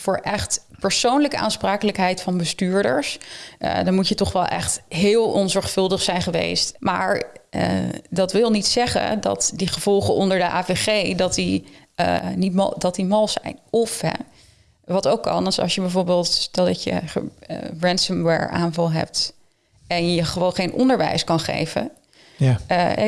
voor echt persoonlijke aansprakelijkheid van bestuurders, uh, dan moet je toch wel echt heel onzorgvuldig zijn geweest. Maar uh, dat wil niet zeggen dat die gevolgen onder de AVG dat die, uh, niet mal, dat die mal zijn. Of hè, wat ook kan, is als je bijvoorbeeld stel dat je ransomware aanval hebt en je gewoon geen onderwijs kan geven. Ja.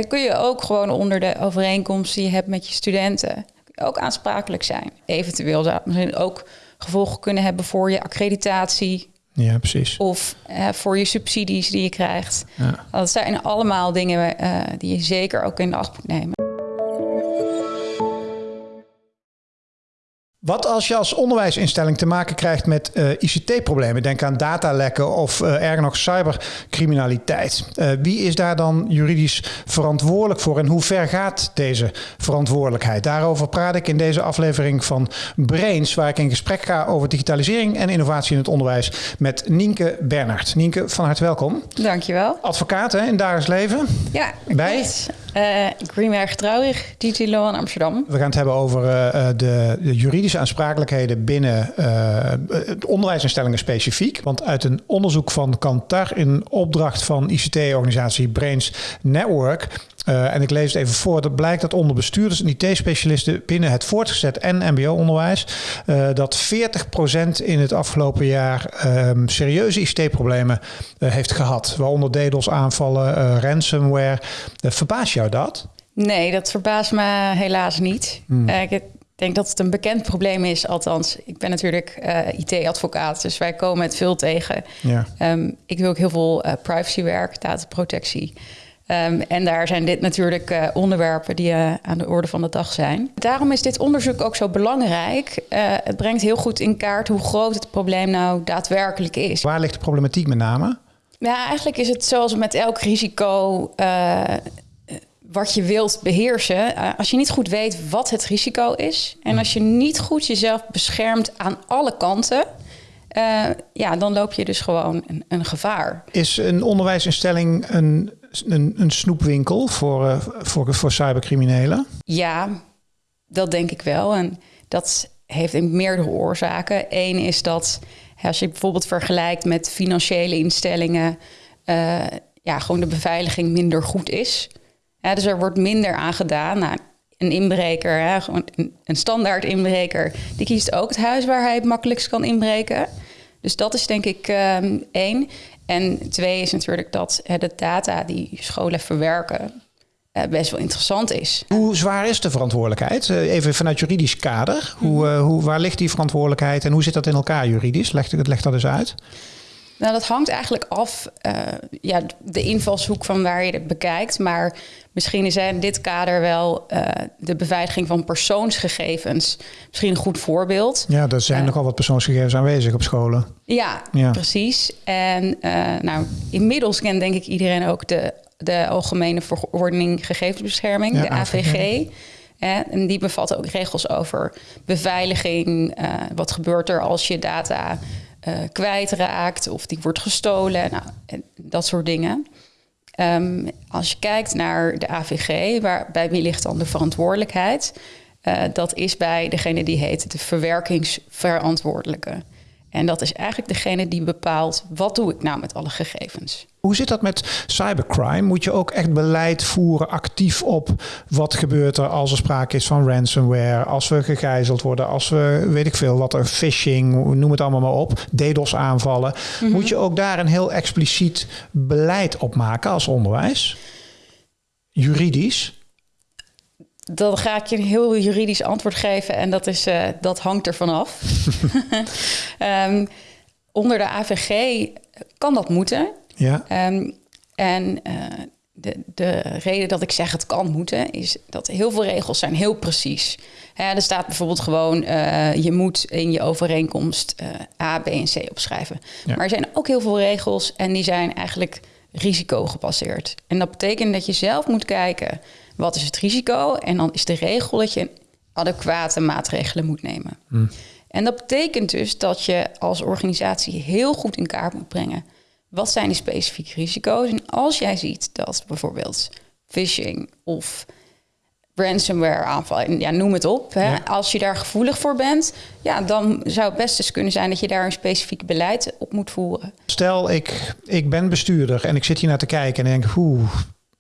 kun je ook gewoon onder de overeenkomst die je hebt met je studenten ook aansprakelijk zijn. Eventueel zou het misschien ook gevolgen kunnen hebben voor je accreditatie. Ja, precies. Of uh, voor je subsidies die je krijgt. Ja. Dat zijn allemaal dingen uh, die je zeker ook in de acht moet nemen. Wat als je als onderwijsinstelling te maken krijgt met uh, ICT-problemen? Denk aan datalekken of uh, erger nog cybercriminaliteit. Uh, wie is daar dan juridisch verantwoordelijk voor en hoe ver gaat deze verantwoordelijkheid? Daarover praat ik in deze aflevering van Brains, waar ik in gesprek ga over digitalisering en innovatie in het onderwijs met Nienke Bernhard. Nienke, van harte welkom. Dankjewel. Advocaat hè, in dagelijks leven. Ja, bij Greenberg Trouwig, DT Law in Amsterdam. We gaan het hebben over uh, de, de, juridische aansprakelijkheden binnen onderwijsinstellingen specifiek. Want uit een onderzoek van Kantar in opdracht van ICT-organisatie Brains Network uh, en ik lees het even voor. Dat blijkt dat onder bestuurders en IT-specialisten binnen het voortgezet en MBO-onderwijs uh, dat 40% in het afgelopen jaar um, serieuze ICT-problemen uh, heeft gehad. Waaronder DDoS-aanvallen, ransomware. verbaast jou dat? Nee, dat verbaast me helaas niet. Hmm. ik denk dat het een bekend probleem is. Althans, ik ben natuurlijk IT-advocaat, dus wij komen het veel tegen. Ja. Um, ik doe ook heel veel privacywerk, dataprotectie. Um, en daar zijn dit natuurlijk uh, onderwerpen die uh, aan de orde van de dag zijn. Daarom is dit onderzoek ook zo belangrijk. Uh, het brengt heel goed in kaart hoe groot het probleem nou daadwerkelijk is. Waar ligt de problematiek met name? Ja, eigenlijk is het zoals met elk risico wat je wilt beheersen. als je niet goed weet wat het risico is en als je niet goed jezelf beschermt aan alle kanten. ja, dan loop je dus gewoon een, een gevaar. Is een onderwijsinstelling een een, een snoepwinkel voor, uh, voor, voor cybercriminelen? Ja, dat denk ik wel. En dat heeft meerdere oorzaken. Eén is dat als je bijvoorbeeld vergelijkt met financiële instellingen, uh, ja, gewoon de beveiliging minder goed is. Dus er wordt minder aan gedaan. Nou, een inbreker, gewoon een standaard inbreker, die kiest ook het huis waar hij het makkelijkst kan inbreken. Dus dat is denk ik um, één. En twee is natuurlijk dat de data die scholen verwerken uh, best wel interessant is. Hoe zwaar is de verantwoordelijkheid? Uh, even vanuit juridisch kader. Hoe, uh, hoe, waar ligt die verantwoordelijkheid en hoe zit dat in elkaar juridisch? Leg, leg dat eens uit. Nou, dat hangt eigenlijk af, uh, ja, de invalshoek van waar je het bekijkt. Maar misschien is in dit kader wel uh, de beveiliging van persoonsgegevens misschien een goed voorbeeld. Ja, er zijn uh, nogal wat persoonsgegevens aanwezig op scholen. Ja, ja. precies. En nou, inmiddels kent denk ik iedereen ook de, de Algemene Verordening Gegevensbescherming, ja, de AVG. AVG. En die bevat ook regels over beveiliging. wat gebeurt er als je data uh, kwijtraakt of die wordt gestolen. Nou, dat soort dingen. Um, als je kijkt naar de AVG, waar, bij wie ligt dan de verantwoordelijkheid? Uh, dat is bij degene die heet de verwerkingsverantwoordelijke. En dat is eigenlijk degene die bepaalt wat doe ik nou met alle gegevens. Hoe zit dat met cybercrime? Moet je ook echt beleid voeren actief op wat gebeurt er als er sprake is van ransomware, als we gegijzeld worden, als we weet ik veel wat er phishing, noem het allemaal maar op, DDoS aanvallen. Mm -hmm. Moet je ook daar een heel expliciet beleid op maken als onderwijs? Juridisch? Dan ga ik je een heel juridisch antwoord geven en dat, is, uh, dat hangt er vanaf. um, onder de AVG kan dat moeten. Ja. Um, en uh, de, de reden dat ik zeg het kan moeten, is dat heel veel regels zijn heel precies. Hè, er staat bijvoorbeeld gewoon, uh, je moet in je overeenkomst A, B en C opschrijven. Ja. Maar er zijn ook heel veel regels en die zijn eigenlijk risicogebaseerd. En dat betekent dat je zelf moet kijken, wat is het risico? En dan is de regel dat je adequate maatregelen moet nemen. Hmm. En dat betekent dus dat je als organisatie heel goed in kaart moet brengen wat zijn die specifieke risico's? En als jij ziet dat bijvoorbeeld phishing of ransomware aanval. Ja, noem het op. Hè. Als je daar gevoelig voor bent, ja, dan zou het best eens kunnen zijn dat je daar een specifiek beleid op moet voeren. Stel, ik, ik ben bestuurder en ik zit hier naar te kijken en denk, oeh,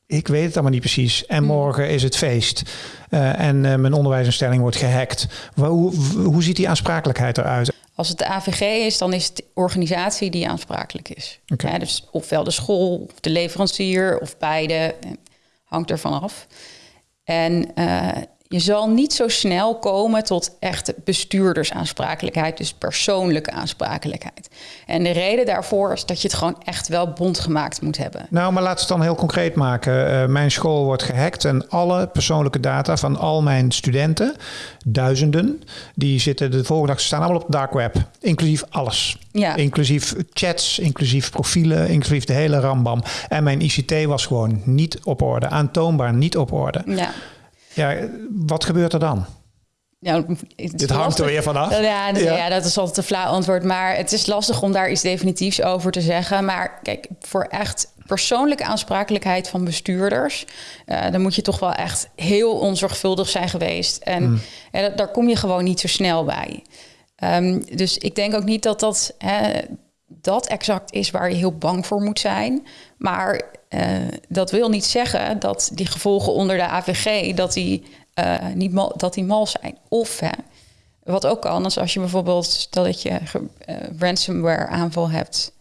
ik weet het allemaal niet precies. En hmm. morgen is het feest. Uh, en uh, mijn onderwijsinstelling wordt gehackt. Hoe, hoe ziet die aansprakelijkheid eruit? Als het de AVG is, dan is het de organisatie die aansprakelijk is. Okay. dus ofwel de school, of de leverancier, of beide. Hangt ervan af. En uh, je zal niet zo snel komen tot echt bestuurdersaansprakelijkheid, dus persoonlijke aansprakelijkheid. En de reden daarvoor is dat je het gewoon echt wel bondgemaakt moet hebben. Nou, maar laten we het dan heel concreet maken. Uh, mijn school wordt gehackt en alle persoonlijke data van al mijn studenten, duizenden, die zitten de volgende dag staan allemaal op de dark web, inclusief alles. Ja. Inclusief chats, inclusief profielen, inclusief de hele rambam. En mijn ICT was gewoon niet op orde, aantoonbaar niet op orde. Ja. Ja, wat gebeurt er dan? Ja, Dit hangt er weer vanaf. Ja, ja. ja, dat is altijd een flauw antwoord. Maar het is lastig om daar iets definitiefs over te zeggen. Maar kijk, voor echt persoonlijke aansprakelijkheid van bestuurders... Uh, dan moet je toch wel echt heel onzorgvuldig zijn geweest. En, hmm. en daar kom je gewoon niet zo snel bij. Um, dus ik denk ook niet dat dat, hè, dat exact is waar je heel bang voor moet zijn. Maar uh, dat wil niet zeggen dat die gevolgen onder de AVG dat die, uh, niet mal, dat die mal zijn. Of hè, wat ook kan, is als je bijvoorbeeld stel dat je uh, ransomware aanval hebt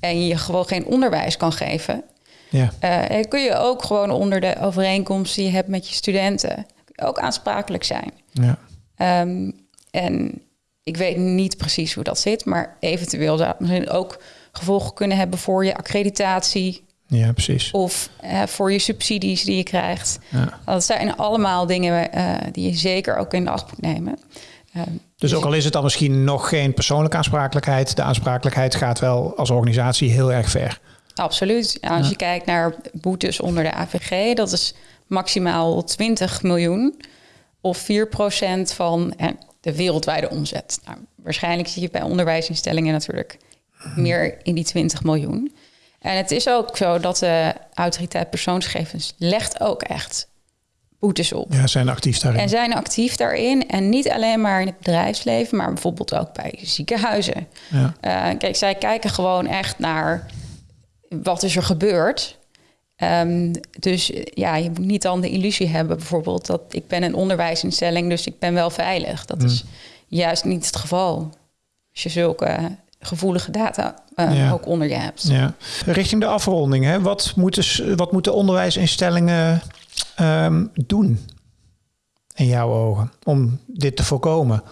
en je gewoon geen onderwijs kan geven, ja. kun je ook gewoon onder de overeenkomst die je hebt met je studenten ook aansprakelijk zijn. Ja. Um, en ik weet niet precies hoe dat zit, maar eventueel zou het misschien ook gevolgen kunnen hebben voor je accreditatie. Ja, precies. Of uh, voor je subsidies die je krijgt. Ja. Dat zijn allemaal dingen uh, die je zeker ook in de acht moet nemen. Uh, dus ook al is het dan misschien nog geen persoonlijke aansprakelijkheid, de aansprakelijkheid gaat wel als organisatie heel erg ver. Absoluut. als ja. je kijkt naar boetes onder de AVG, dat is maximaal 20 miljoen of 4% van de wereldwijde omzet. Nou, waarschijnlijk zie je bij onderwijsinstellingen natuurlijk meer in die 20 miljoen. En het is ook zo dat de autoriteit persoonsgegevens legt ook echt boetes op. Ja, zijn actief daarin. En zijn actief daarin. En niet alleen maar in het bedrijfsleven, maar bijvoorbeeld ook bij ziekenhuizen. Ja. Uh, kijk, zij kijken gewoon echt naar wat is er gebeurd. Um, dus ja, je moet niet dan de illusie hebben, bijvoorbeeld, dat ik ben een onderwijsinstelling, dus ik ben wel veilig. Dat is mm. juist niet het geval. Als je zulke gevoelige data uh, ook onder je hebt. Ja. Richting de afronding, hè? Wat, moeten, wat moeten onderwijsinstellingen um, doen in jouw ogen om dit te voorkomen?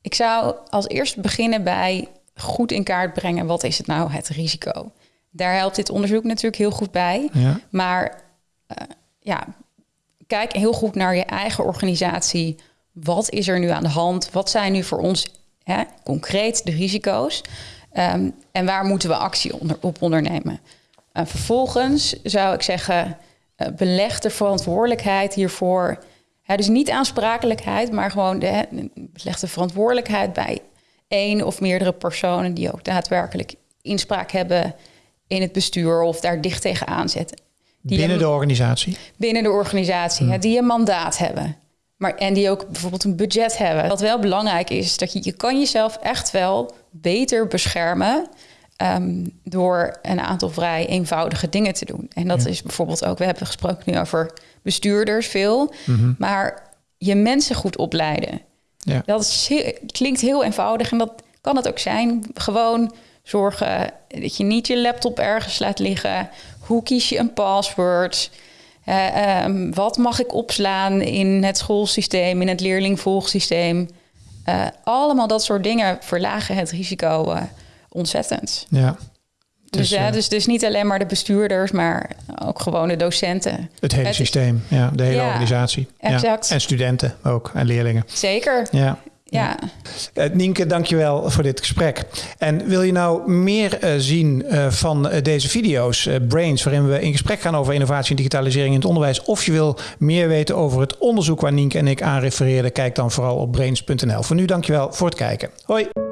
Ik zou als eerst beginnen bij goed in kaart brengen wat is het nou het risico. Daar helpt dit onderzoek natuurlijk heel goed bij. Ja. Maar uh, ja, kijk heel goed naar je eigen organisatie. Wat is er nu aan de hand? Wat zijn nu voor ons hè, concreet de risico's? Um, en waar moeten we actie onder, op ondernemen? Uh, vervolgens zou ik zeggen, uh, beleg de verantwoordelijkheid hiervoor. Hè, dus niet aansprakelijkheid, maar gewoon de, beleg de verantwoordelijkheid bij één of meerdere personen die ook daadwerkelijk inspraak hebben in het bestuur of daar dicht tegenaan zetten. Die binnen de organisatie? Binnen de organisatie, hmm. die een mandaat hebben. Maar, en die ook bijvoorbeeld een budget hebben. Wat wel belangrijk is, dat je, je kan jezelf echt wel beter beschermen um, door een aantal vrij eenvoudige dingen te doen. En dat is bijvoorbeeld ook, we hebben gesproken nu over bestuurders veel, mhm. maar je mensen goed opleiden. Ja. Dat is klinkt heel eenvoudig en dat kan het ook zijn. Gewoon zorgen dat je niet je laptop ergens laat liggen. Hoe kies je een password? Uh, um, wat mag ik opslaan in het schoolsysteem, in het leerlingvolgsysteem? Uh, allemaal dat soort dingen verlagen het risico uh, ontzettend. Ja. Dus, dus, dus, dus niet alleen maar de bestuurders, maar ook gewoon de docenten. Het hele systeem, ja, de hele organisatie. Exact. Ja. En studenten ook, en leerlingen. Zeker. Ja. Ja. Uh, Nienke, dankjewel voor dit gesprek. En wil je nou meer uh, zien uh, van deze video's, Brains, waarin we in gesprek gaan over innovatie en digitalisering in het onderwijs, of je wil meer weten over het onderzoek waar Nienke en ik aan refereerden, kijk dan vooral op brains.nl. Voor nu dankjewel voor het kijken. Hoi!